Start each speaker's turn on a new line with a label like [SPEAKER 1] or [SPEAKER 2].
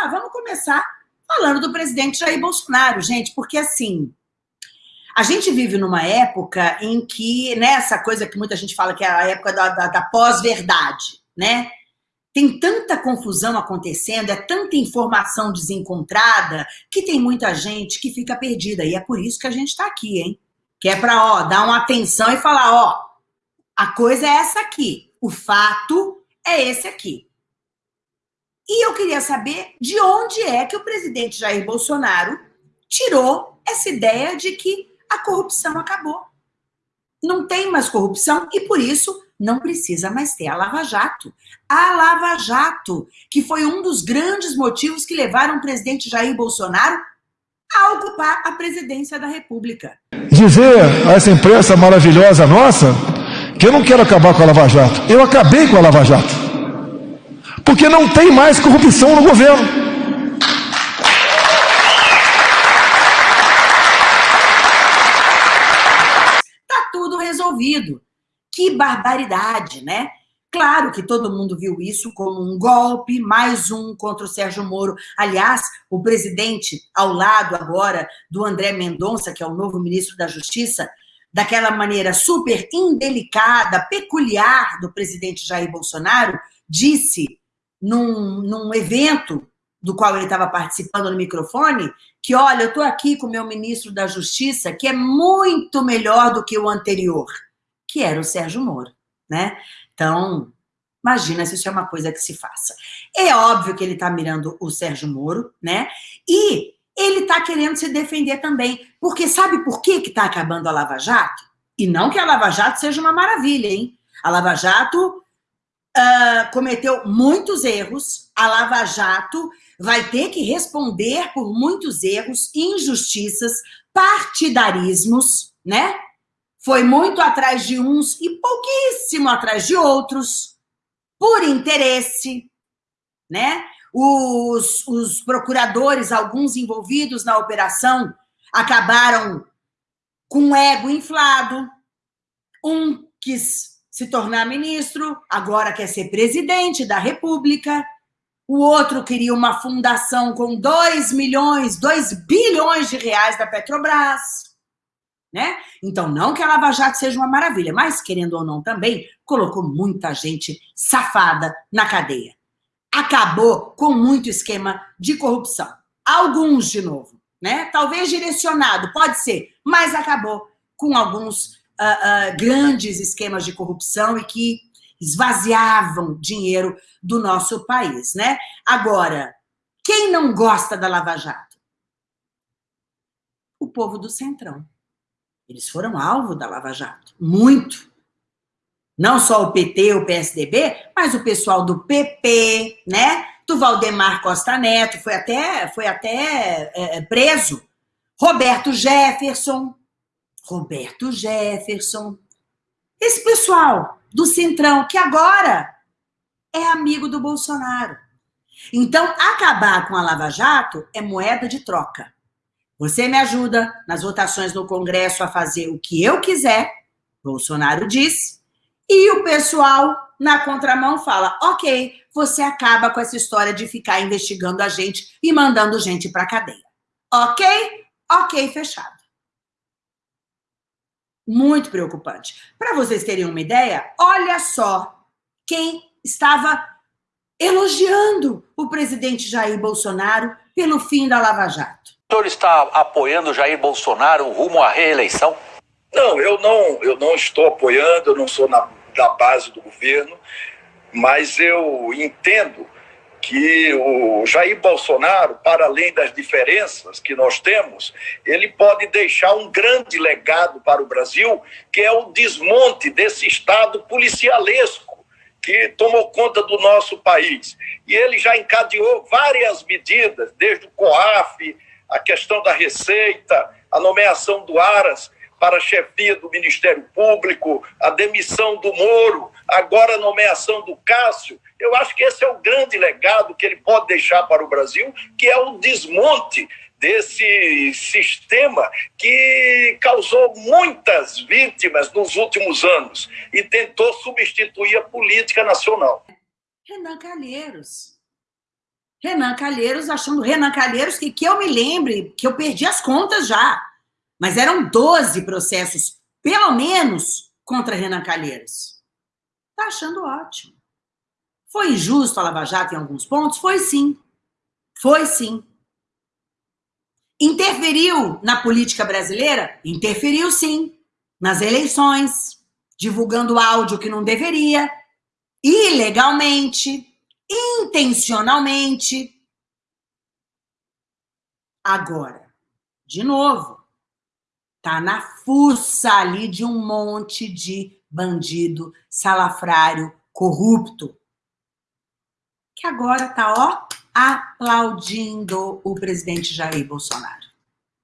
[SPEAKER 1] começar? Vamos começar falando do presidente Jair Bolsonaro, gente, porque assim, a gente vive numa época em que, nessa né, coisa que muita gente fala que é a época da, da, da pós-verdade, né? Tem tanta confusão acontecendo, é tanta informação desencontrada, que tem muita gente que fica perdida. E é por isso que a gente está aqui, hein? Que é para, ó, dar uma atenção e falar, ó, a coisa é essa aqui, o fato é esse aqui. E eu queria saber de onde é que o presidente Jair Bolsonaro tirou essa ideia de que a corrupção acabou. Não tem mais corrupção e, por isso, não precisa mais ter a Lava Jato. A Lava Jato, que foi um dos grandes motivos que levaram o presidente Jair Bolsonaro a ocupar a presidência da República.
[SPEAKER 2] Dizer a essa imprensa maravilhosa nossa que eu não quero acabar com a Lava Jato. Eu acabei com a Lava Jato. Porque não tem mais corrupção no governo.
[SPEAKER 1] resolvido. Que barbaridade, né? Claro que todo mundo viu isso como um golpe, mais um contra o Sérgio Moro. Aliás, o presidente, ao lado agora do André Mendonça, que é o novo ministro da Justiça, daquela maneira super indelicada, peculiar do presidente Jair Bolsonaro, disse num, num evento do qual ele estava participando no microfone, que, olha, eu estou aqui com o meu ministro da Justiça, que é muito melhor do que o anterior que era o Sérgio Moro, né? Então, imagina se isso é uma coisa que se faça. É óbvio que ele está mirando o Sérgio Moro, né? E ele está querendo se defender também, porque sabe por que está acabando a Lava Jato? E não que a Lava Jato seja uma maravilha, hein? A Lava Jato uh, cometeu muitos erros, a Lava Jato vai ter que responder por muitos erros, injustiças, partidarismos, né? foi muito atrás de uns e pouquíssimo atrás de outros, por interesse, né? Os, os procuradores, alguns envolvidos na operação, acabaram com o ego inflado. Um quis se tornar ministro, agora quer ser presidente da República. O outro queria uma fundação com 2 milhões, 2 bilhões de reais da Petrobras né? Então, não que a Lava Jato seja uma maravilha, mas, querendo ou não também, colocou muita gente safada na cadeia. Acabou com muito esquema de corrupção. Alguns, de novo, né? Talvez direcionado, pode ser, mas acabou com alguns uh, uh, grandes esquemas de corrupção e que esvaziavam dinheiro do nosso país, né? Agora, quem não gosta da Lava Jato? O povo do Centrão. Eles foram alvo da Lava Jato, muito. Não só o PT, o PSDB, mas o pessoal do PP, né? Do Valdemar Costa Neto, foi até, foi até é, é, preso. Roberto Jefferson, Roberto Jefferson. Esse pessoal do Centrão, que agora é amigo do Bolsonaro. Então, acabar com a Lava Jato é moeda de troca. Você me ajuda nas votações no Congresso a fazer o que eu quiser, Bolsonaro diz, e o pessoal na contramão fala: ok, você acaba com essa história de ficar investigando a gente e mandando gente para cadeia. Ok? Ok, fechado. Muito preocupante. Para vocês terem uma ideia, olha só quem estava elogiando o presidente Jair Bolsonaro pelo fim da Lava Jato.
[SPEAKER 3] O senhor está apoiando Jair Bolsonaro rumo à reeleição?
[SPEAKER 4] Não, eu não, eu não estou apoiando, eu não sou na, da base do governo, mas eu entendo que o Jair Bolsonaro, para além das diferenças que nós temos, ele pode deixar um grande legado para o Brasil, que é o desmonte desse Estado policialesco que tomou conta do nosso país. E ele já encadeou várias medidas, desde o COAF, a questão da receita, a nomeação do Aras para a chefia do Ministério Público, a demissão do Moro, agora a nomeação do Cássio. Eu acho que esse é o grande legado que ele pode deixar para o Brasil, que é o desmonte desse sistema que causou muitas vítimas nos últimos anos e tentou substituir a política nacional.
[SPEAKER 1] Renan Calheiros, Renan Calheiros achando Renan Calheiros que, que eu me lembre, que eu perdi as contas já. Mas eram 12 processos, pelo menos, contra Renan Calheiros. Tá achando ótimo. Foi injusto a Lava Jato em alguns pontos? Foi sim. Foi sim. Interferiu na política brasileira? Interferiu sim. Nas eleições, divulgando áudio que não deveria, ilegalmente, intencionalmente. Agora, de novo, tá na fuça ali de um monte de bandido, salafrário, corrupto, que agora tá, ó, aplaudindo o presidente Jair Bolsonaro.